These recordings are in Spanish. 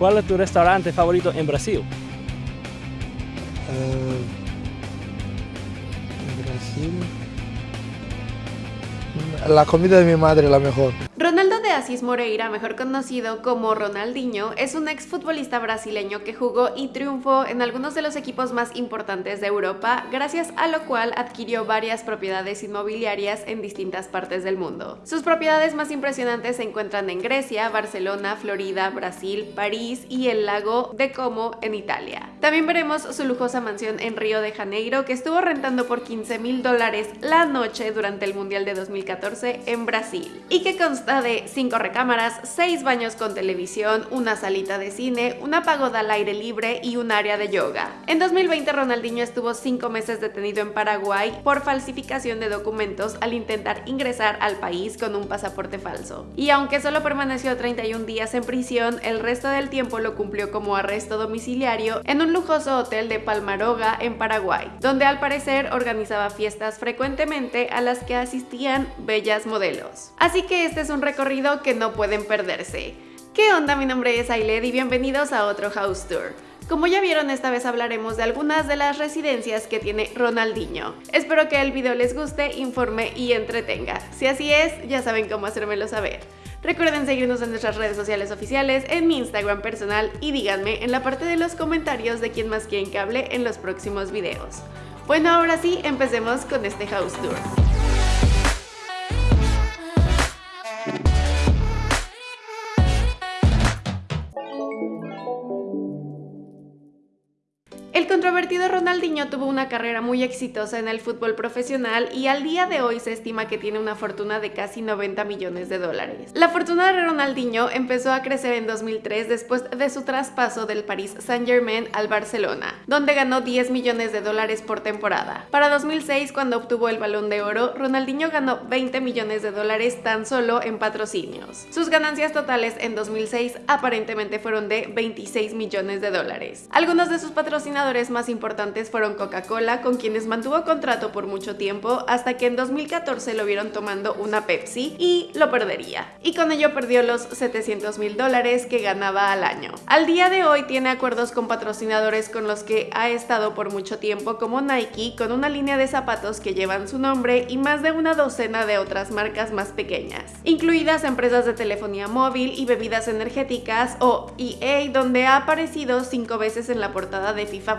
¿Cuál es tu restaurante favorito en Brasil? Eh, Brasil. La comida de mi madre la mejor. Ronaldo de Asís Moreira, mejor conocido como Ronaldinho, es un exfutbolista brasileño que jugó y triunfó en algunos de los equipos más importantes de Europa, gracias a lo cual adquirió varias propiedades inmobiliarias en distintas partes del mundo. Sus propiedades más impresionantes se encuentran en Grecia, Barcelona, Florida, Brasil, París y el lago de Como en Italia. También veremos su lujosa mansión en Río de Janeiro que estuvo rentando por 15 mil dólares la noche durante el Mundial de 2014 en Brasil y que consta de 5 recámaras, 6 baños con televisión, una salita de cine, una pagoda al aire libre y un área de yoga. En 2020 Ronaldinho estuvo 5 meses detenido en Paraguay por falsificación de documentos al intentar ingresar al país con un pasaporte falso. Y aunque solo permaneció 31 días en prisión, el resto del tiempo lo cumplió como arresto domiciliario en un lujoso hotel de Palmaroga en Paraguay, donde al parecer organizaba fiestas frecuentemente a las que asistían bellas modelos. Así que este es un recorrido que no pueden perderse. ¿Qué onda? Mi nombre es Ailed y bienvenidos a otro House Tour. Como ya vieron, esta vez hablaremos de algunas de las residencias que tiene Ronaldinho. Espero que el video les guste, informe y entretenga. Si así es, ya saben cómo hacérmelo saber. Recuerden seguirnos en nuestras redes sociales oficiales, en mi Instagram personal y díganme en la parte de los comentarios de quién más quieren que hable en los próximos videos. Bueno, ahora sí, empecemos con este House Tour. Controvertido Ronaldinho tuvo una carrera muy exitosa en el fútbol profesional y al día de hoy se estima que tiene una fortuna de casi 90 millones de dólares. La fortuna de Ronaldinho empezó a crecer en 2003 después de su traspaso del Paris Saint-Germain al Barcelona, donde ganó 10 millones de dólares por temporada. Para 2006, cuando obtuvo el Balón de Oro, Ronaldinho ganó 20 millones de dólares tan solo en patrocinios. Sus ganancias totales en 2006 aparentemente fueron de 26 millones de dólares. Algunos de sus patrocinadores más importantes fueron Coca-Cola, con quienes mantuvo contrato por mucho tiempo, hasta que en 2014 lo vieron tomando una Pepsi y lo perdería. Y con ello perdió los 700 mil dólares que ganaba al año. Al día de hoy tiene acuerdos con patrocinadores con los que ha estado por mucho tiempo, como Nike, con una línea de zapatos que llevan su nombre y más de una docena de otras marcas más pequeñas, incluidas empresas de telefonía móvil y bebidas energéticas o EA, donde ha aparecido cinco veces en la portada de FIFA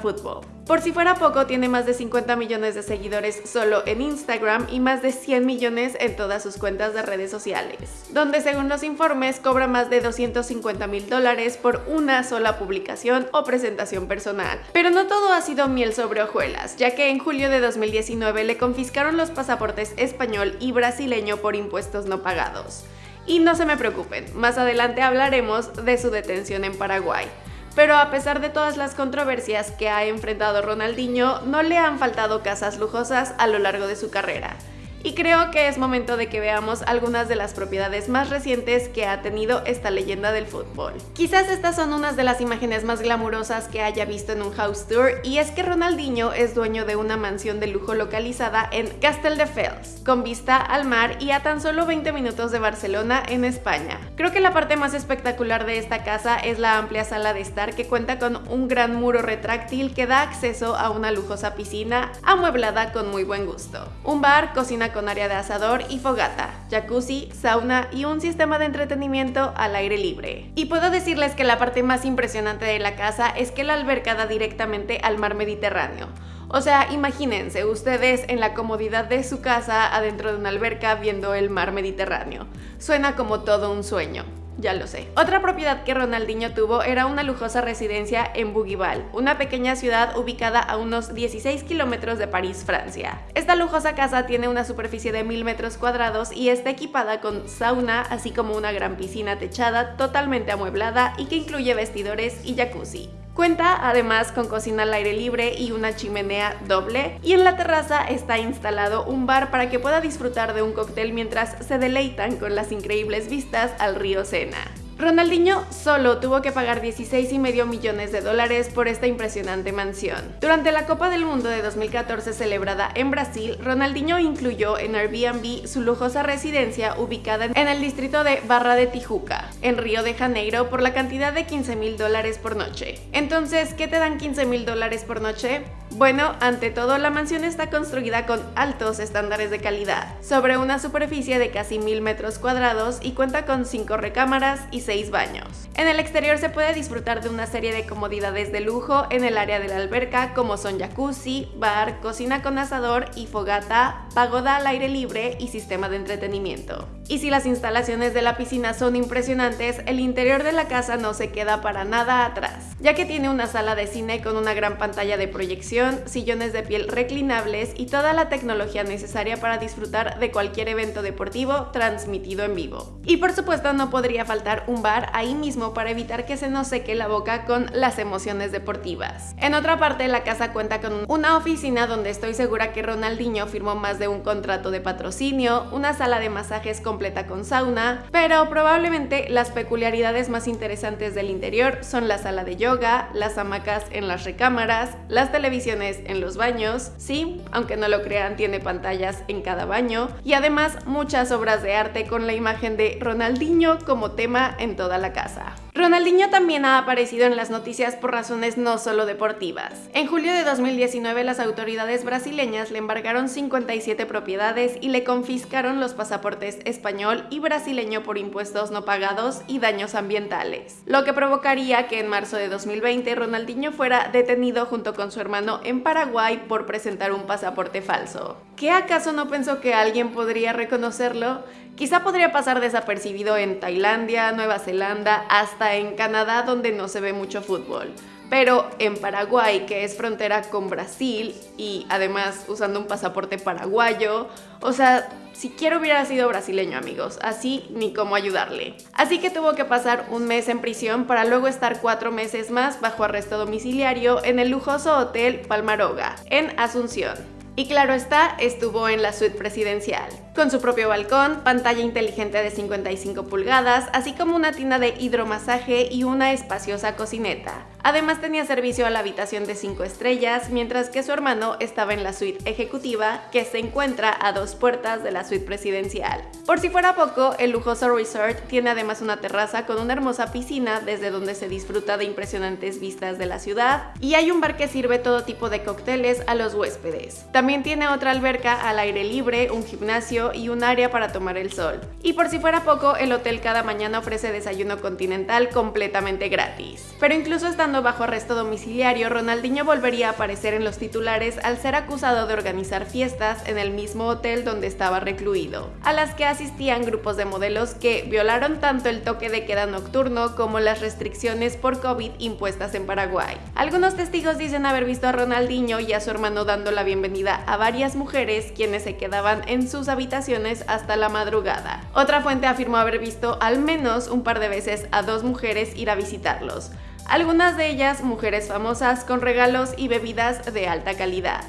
por si fuera poco, tiene más de 50 millones de seguidores solo en Instagram y más de 100 millones en todas sus cuentas de redes sociales, donde según los informes cobra más de 250 mil dólares por una sola publicación o presentación personal. Pero no todo ha sido miel sobre hojuelas, ya que en julio de 2019 le confiscaron los pasaportes español y brasileño por impuestos no pagados. Y no se me preocupen, más adelante hablaremos de su detención en Paraguay. Pero a pesar de todas las controversias que ha enfrentado Ronaldinho, no le han faltado casas lujosas a lo largo de su carrera y creo que es momento de que veamos algunas de las propiedades más recientes que ha tenido esta leyenda del fútbol. Quizás estas son unas de las imágenes más glamurosas que haya visto en un house tour y es que Ronaldinho es dueño de una mansión de lujo localizada en Castelldefels, con vista al mar y a tan solo 20 minutos de Barcelona en España. Creo que la parte más espectacular de esta casa es la amplia sala de estar que cuenta con un gran muro retráctil que da acceso a una lujosa piscina amueblada con muy buen gusto. Un bar, cocina con área de asador y fogata, jacuzzi, sauna y un sistema de entretenimiento al aire libre. Y puedo decirles que la parte más impresionante de la casa es que la alberca da directamente al mar Mediterráneo. O sea, imagínense ustedes en la comodidad de su casa adentro de una alberca viendo el mar Mediterráneo. Suena como todo un sueño ya lo sé. Otra propiedad que Ronaldinho tuvo era una lujosa residencia en Bougival, una pequeña ciudad ubicada a unos 16 kilómetros de París, Francia. Esta lujosa casa tiene una superficie de 1000 metros cuadrados y está equipada con sauna, así como una gran piscina techada totalmente amueblada y que incluye vestidores y jacuzzi. Cuenta además con cocina al aire libre y una chimenea doble y en la terraza está instalado un bar para que pueda disfrutar de un cóctel mientras se deleitan con las increíbles vistas al río Sena. Ronaldinho solo tuvo que pagar 16,5 millones de dólares por esta impresionante mansión. Durante la Copa del Mundo de 2014 celebrada en Brasil, Ronaldinho incluyó en Airbnb su lujosa residencia ubicada en el distrito de Barra de Tijuca, en Río de Janeiro, por la cantidad de 15 mil dólares por noche. Entonces, ¿qué te dan 15 mil dólares por noche? Bueno, ante todo, la mansión está construida con altos estándares de calidad, sobre una superficie de casi mil metros cuadrados y cuenta con 5 recámaras y 6 baños. En el exterior se puede disfrutar de una serie de comodidades de lujo en el área de la alberca como son jacuzzi, bar, cocina con asador y fogata, pagoda al aire libre y sistema de entretenimiento. Y si las instalaciones de la piscina son impresionantes, el interior de la casa no se queda para nada atrás, ya que tiene una sala de cine con una gran pantalla de proyección, sillones de piel reclinables y toda la tecnología necesaria para disfrutar de cualquier evento deportivo transmitido en vivo. Y por supuesto no podría faltar un bar ahí mismo para evitar que se nos seque la boca con las emociones deportivas. En otra parte, la casa cuenta con una oficina donde estoy segura que Ronaldinho firmó más de un contrato de patrocinio, una sala de masajes con con sauna, pero probablemente las peculiaridades más interesantes del interior son la sala de yoga, las hamacas en las recámaras, las televisiones en los baños, sí, aunque no lo crean, tiene pantallas en cada baño, y además muchas obras de arte con la imagen de Ronaldinho como tema en toda la casa. Ronaldinho también ha aparecido en las noticias por razones no solo deportivas. En julio de 2019 las autoridades brasileñas le embargaron 57 propiedades y le confiscaron los pasaportes español y brasileño por impuestos no pagados y daños ambientales, lo que provocaría que en marzo de 2020 Ronaldinho fuera detenido junto con su hermano en Paraguay por presentar un pasaporte falso. ¿Qué acaso no pensó que alguien podría reconocerlo? Quizá podría pasar desapercibido en Tailandia, Nueva Zelanda, hasta en Canadá donde no se ve mucho fútbol. Pero en Paraguay, que es frontera con Brasil y además usando un pasaporte paraguayo, o sea, siquiera hubiera sido brasileño amigos, así ni cómo ayudarle. Así que tuvo que pasar un mes en prisión para luego estar cuatro meses más bajo arresto domiciliario en el lujoso hotel Palmaroga, en Asunción. Y claro está, estuvo en la suite presidencial con su propio balcón, pantalla inteligente de 55 pulgadas, así como una tienda de hidromasaje y una espaciosa cocineta. Además tenía servicio a la habitación de 5 estrellas, mientras que su hermano estaba en la suite ejecutiva, que se encuentra a dos puertas de la suite presidencial. Por si fuera poco, el lujoso resort tiene además una terraza con una hermosa piscina desde donde se disfruta de impresionantes vistas de la ciudad, y hay un bar que sirve todo tipo de cócteles a los huéspedes. También tiene otra alberca al aire libre, un gimnasio, y un área para tomar el sol. Y por si fuera poco, el hotel cada mañana ofrece desayuno continental completamente gratis. Pero incluso bajo arresto domiciliario, Ronaldinho volvería a aparecer en los titulares al ser acusado de organizar fiestas en el mismo hotel donde estaba recluido, a las que asistían grupos de modelos que violaron tanto el toque de queda nocturno como las restricciones por COVID impuestas en Paraguay. Algunos testigos dicen haber visto a Ronaldinho y a su hermano dando la bienvenida a varias mujeres quienes se quedaban en sus habitaciones hasta la madrugada. Otra fuente afirmó haber visto al menos un par de veces a dos mujeres ir a visitarlos, algunas de ellas mujeres famosas con regalos y bebidas de alta calidad.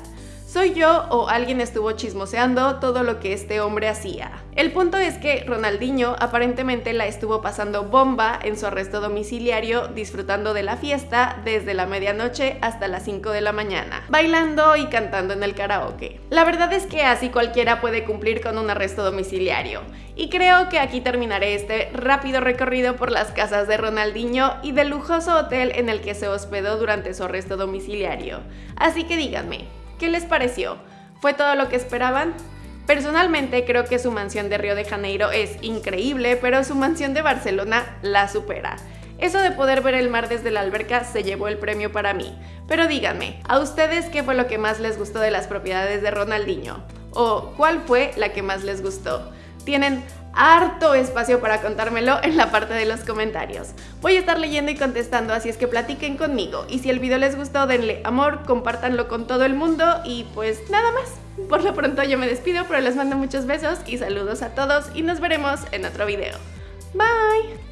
¿Soy yo o alguien estuvo chismoseando todo lo que este hombre hacía? El punto es que Ronaldinho aparentemente la estuvo pasando bomba en su arresto domiciliario, disfrutando de la fiesta desde la medianoche hasta las 5 de la mañana, bailando y cantando en el karaoke. La verdad es que así cualquiera puede cumplir con un arresto domiciliario. Y creo que aquí terminaré este rápido recorrido por las casas de Ronaldinho y del lujoso hotel en el que se hospedó durante su arresto domiciliario. Así que díganme, ¿Qué les pareció? ¿Fue todo lo que esperaban? Personalmente creo que su mansión de Río de Janeiro es increíble, pero su mansión de Barcelona la supera. Eso de poder ver el mar desde la alberca se llevó el premio para mí. Pero díganme, ¿a ustedes qué fue lo que más les gustó de las propiedades de Ronaldinho? ¿O cuál fue la que más les gustó? ¿Tienen harto espacio para contármelo en la parte de los comentarios. Voy a estar leyendo y contestando, así es que platiquen conmigo. Y si el video les gustó, denle amor, compártanlo con todo el mundo y pues nada más. Por lo pronto yo me despido, pero les mando muchos besos y saludos a todos y nos veremos en otro video. Bye!